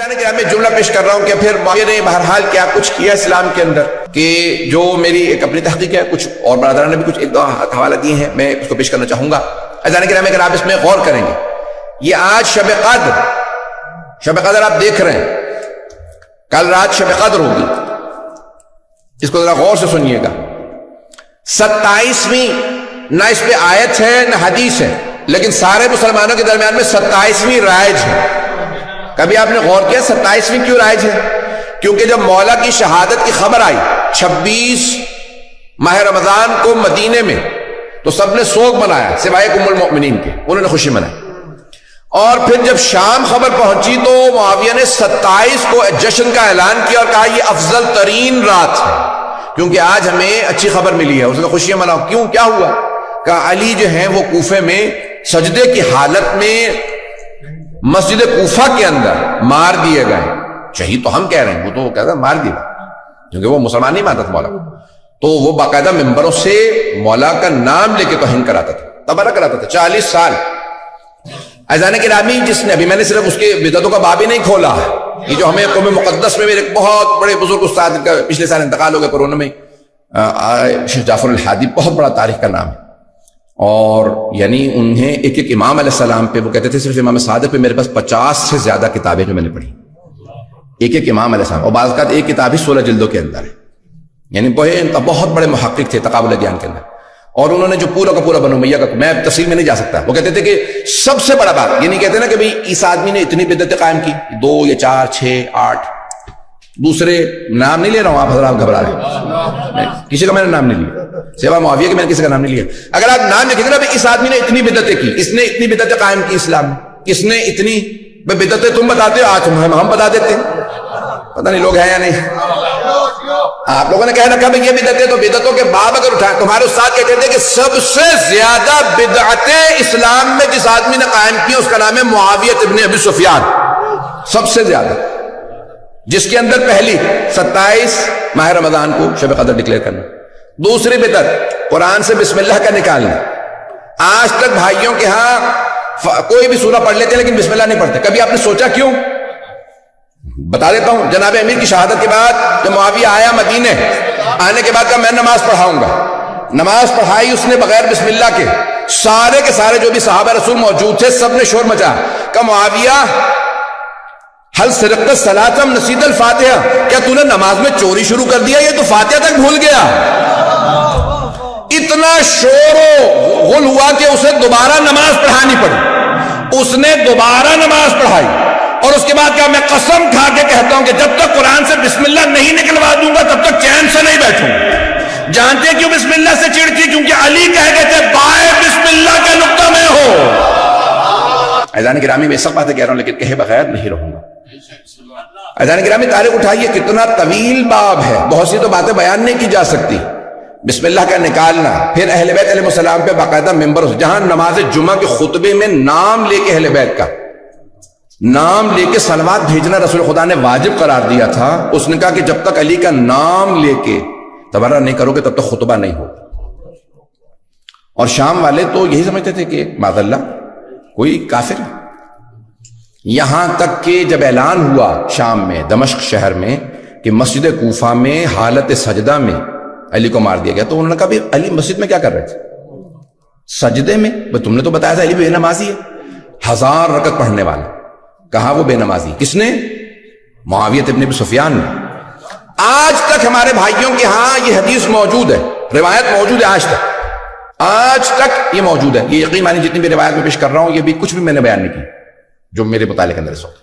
جانے کے میں جملہ پیش کر رہا ہوں کہ پھر ماہر نے بہرحال کیا کچھ کیا اسلام کے اندر؟ کہ جو میری ایک اپنی تحقیق ہے، کچھ اور برادران نے بھی کچھ ایک دو حوالہ دیے ہیں، میں اس کو پیش کرنا چاہوں گا۔ اذان کرام اگر آپ اس میں غور کریں گے، یہ آج شب قدر شب قدر آپ دیکھ رہے ہیں۔ کل رات شب قدر ہوگی۔ اس کو ذرا غور سے سنیے گا۔ ستائیسویں، نہ اس پہ آیت ہے، نہ حدیث ہے، لیکن سارے مسلمانوں کے درمیان میں ستائیسویں رائج ہے۔ کبھی آپ نے غور کیا ستائیسویں کیوں رائج ہے؟ کیونکہ جب مولا کی شہادت کی خبر آئی چھبیس ماہ رمضان کو مدینے میں، تو سب نے سوگ منایا سوائے کم المؤمنین کے، انہوں نے خوشی منائی۔ اور پھر جب شام خبر پہنچی تو معاویہ نے ستائیس کو جشن کا اعلان کیا اور کہا یہ افضل ترین رات ہے۔ کیونکہ آج ہمیں اچھی خبر ملی ہے، اس نے خوشیاں مناؤ کیوں؟ کیا ہوا؟ کہا علی جو ہیں وہ کوفے میں سجدے کی حالت میں مسجد کوفہ کے اندر مار دیے گئے۔ شہید تو ہم کہہ رہے ہیں، وہ تو وہ کہتا مار دیا کیونکہ وہ مسلمان نہیں مانتا تھا مولا۔ تو وہ باقاعدہ ممبروں سے مولا کا نام لے کے توہین کراتا تھا تبارہ کراتا تھا، چالیس سال۔ ایزان رامی جس نے ابھی میں نے صرف اس کے بدعتوں کا باب ہی نہیں کھولا یہ جو ہمیں قوم مقدس میں میرے بہت بڑے بزرگ استاد کا پچھلے سال انتقال ہو گئے کورونا میں شیخ جعفر الحادی، بہت بڑا تاریخ کا نام ہے۔ اور یعنی انہیں ایک ایک امام علیہ السلام پہ، وہ کہتے تھے صرف امام صادق پہ، میرے پاس پچاس سے زیادہ کتابیں جو میں نے پڑھی۔ ایک ایک امام علیہ السلام، اور بعض کا ایک کتاب ہی سولہ جلدوں کے اندر ہے۔ یعنی بہت بڑے محقق تھے تقابل دیان کے اندر۔ اور انہوں نے جو پورا کا پورا بنو میاں کا، میں تفصیل میں نہیں جا سکتا۔ وہ کہتے تھے کہ سب سے بڑا بات یہ نہیں کہتے نا کہ بھائی، اس آدمی نے اتنی بدتیں قائم کی۔ دو یا چار، چھ، آٹھ۔ دوسرے نام نہیں لے رہا ہوں، آپ حضرات گھبرا رہے ہیں۔ کسی کا میں نے نام نہیں لیا۔ سیوا معاویہ کہ میں نے کسی کا نام نہیں لیا۔ اگر آپ نام لکھیں گے نا اس آدمی نے اتنی بدتیں کی؟ اس نے اتنی بدتیں قائم کی اسلام میں؟ کس نے اتنی بدتیں تم بتاتے ہو؟ آج ہم ہم بتا دیتے ہیں۔ پتہ نہیں لوگ ہیں یا نہیں۔ آپ لوگوں نے کہنا کہ یہ بدتیں تو بدتوں کے باب اگر اٹھائیں تمہارے استاد کہتے تھے کہ سب سے زیادہ بدعتیں اسلام میں جس آدمی نے قائم کی اس کا نام ہے معاویت ابن ابی سفیان۔ سب سے زیادہ۔ جس کے اندر پہلی ستائیس ماہ رمضان کو شب قدر ڈکلیئر کرنا۔ دوسری بدت قرآن سے بسم اللہ کا نکالنا۔ آج تک بھائیوں کے ہاں کوئی بھی سورہ پڑھ لیتے ہیں لیکن بسم اللہ نہیں پڑھتے۔ کبھی آپ نے سوچا کیوں؟ بتا دیتا ہوں، جناب امیر کی شہادت کے بعد جب معاویہ آیا مدینے، آنے کے بعد کہا میں نماز پڑھاؤں گا۔ نماز پڑھائی اس نے بغیر بسم اللہ کے سارے کے سارے جو بھی صحابہ رسول موجود تھے، سب نے شور مچا۔ کہ معاویہ، حل سرقت سلاتم نصید الفاتحہ۔ کیا تو نے نماز میں چوری شروع کر دیا؟ یہ تو فاتحہ تک بھول گیا۔ اتنا شور و غل ہوا کہ اسے دوبارہ نماز پڑھانی پڑی۔ اس نے دوبارہ نماز پڑھائی۔ اور اس کے بعد کہا میں قسم کھا کے کہتا ہوں کہ جب تک قرآن سے بسم اللہ نہیں نکلوا دوں گا، تب تک چین سے نہیں بیٹھوں۔ جانتے کیوں بسم اللہ سے چڑتی کیونکہ علی کہہ گئے تھے، بائے بسم اللہ کا نقطہ میں ہو۔ ایزان گرامی میں سب باتیں کہہ رہا ہوں، لیکن کہے بغیر نہیں رہوں گا۔ ایزان گرامی تاریخ اٹھائیے، کتنا طویل باب ہے۔ بہت سی تو باتیں بیان نہیں کی جا سکتی۔ بسم اللہ کا نکالنا۔ پھر اہل بیت علیہ السلام پہ باقاعدہ ممبر جہاں نماز جمعہ کے خطبے میں نام لے کے اہل بیت کا۔ نام لے کے سلوات بھیجنا رسول خدا نے واجب قرار دیا تھا۔ اس نے کہا کہ جب تک علی کا نام لے کے تبارہ نہیں کرو گے، تب تک خطبہ نہیں ہو اور شام والے تو یہی سمجھتے تھے کہ ماض اللہ کوئی کافر یہاں تک کہ جب اعلان ہوا شام میں، دمشق شہر میں، کہ مسجد کوفہ میں، حالت سجدہ میں علی کو مار دیا گیا۔ تو انہوں نے کہا علی مسجد میں کیا کر رہے تھے؟ سجدے میں۔ تم نے تو بتایا تھا علی بے نمازی ہے۔ ہزار رکت پڑھنے والا کہا وہ بے نمازی۔ کس نے؟ معاویت ابن سفیان نے۔ آج تک ہمارے بھائیوں کے ہاں یہ حدیث موجود ہے۔ روایت موجود ہے آج تک۔ آج تک یہ موجود ہے۔ یہ یقین مانی جتنی بھی روایت میں پیش کر رہا ہوں، یہ بھی کچھ بھی میں نے بیان نہیں کی، جو میرے متعلق اندر اس وقت۔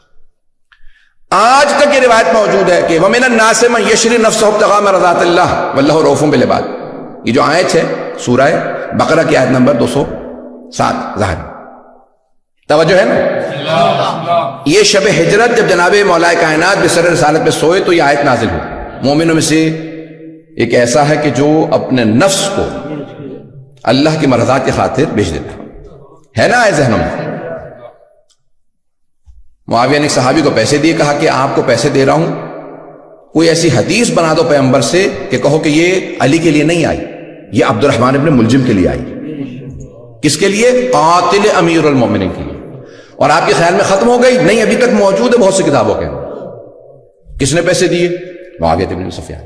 آج تک یہ روایت موجود ہے کہ وَمِنَ النَّاسِ مَنْ يَشْرِ نَفْسَهُ ابْتِغَاءَ مَرْضَاتِ اللَّهِ وَاللَّهُ رَوْفٌ بِالْعِبَادِ۔ یہ جو آیت ہے، سورہ بقرہ کی آیت نمبر دو سو سات ظاہر توجہ ہے نا؟ یہ شب ہجرت جب جناب مولا کائنات بسر رسالت میں سوئے تو یہ آیت نازل ہو مومنوں میں سے ایک ایسا ہے کہ جو اپنے نفس کو اللہ کی مرضات کی خاطر بھیج دیتا ہے نا آئے ذہنوں میں؟ معاویہ نے صحابی کو پیسے دیے، کہا کہ آپ کو پیسے دے رہا ہوں۔ کوئی ایسی حدیث بنا دو پیغمبر سے کہ کہو کہ یہ علی کے لیے نہیں آئی، یہ عبد الرحمان ابن ملجم کے لیے آئی۔ کس کے لیے؟ قاتل امیر المومنین کے لیے۔ اور آپ کے خیال میں ختم ہو گئی؟ نہیں، ابھی تک موجود ہے بہت سی کتابوں کے کس نے پیسے دیے؟ معاویہ ابن سفیان۔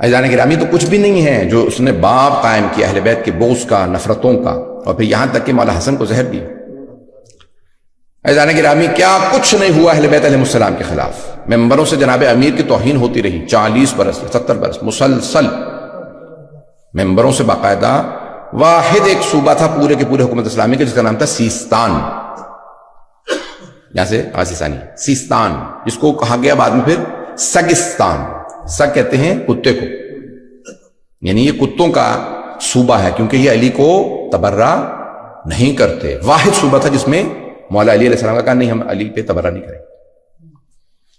ایزان گرامی تو کچھ بھی نہیں ہے جو اس نے باپ قائم کیا، اہل بیت کے بوس کا، نفرتوں کا۔ اور پھر یہاں تک کہ مولا حسن کو زہر دیا ایزان گرامی، کیا کچھ نہیں ہوا اہل بیت علیہ السلام کے خلاف؟ ممبروں سے جناب امیر کی توہین ہوتی رہی، چالیس برس، ستر برس، مسلسل۔ ممبروں سے باقاعدہ واحد ایک صوبہ تھا پورے کے پورے حکومت اسلامی کے، جس کا نام تھا سیستان۔ یہاں سے آسیسانی سیستان، جس کو کہا گیا بعد میں پھر سگستان۔ سگ کہتے ہیں کتے کو۔ یعنی یہ کتوں کا صوبہ ہے، کیونکہ یہ علی کو تبرہ نہیں کرتے۔ واحد صوبہ تھا جس میں مولا علی علیہ السلام کا کہا، نہیں، ہم علی پہ تبرہ نہیں کریں۔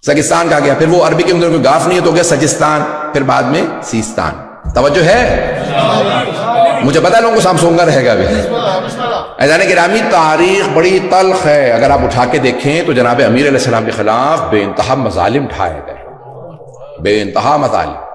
سگستان کہا گیا، پھر وہ عربی کے اندر کوئی گاف نہیں ہے تو گیا سجستان، پھر بعد میں سیستان۔ توجہ ہے؟ مجھے پتا لوگوں کو سامسونگا رہے گا ایزان گرامی تاریخ بڑی تلخ ہے۔ اگر آپ اٹھا کے دیکھیں تو جناب امیر علیہ السلام کے خلاف بے انتہا مظالم ٹھائے گئے۔ بے انتہا مظالم۔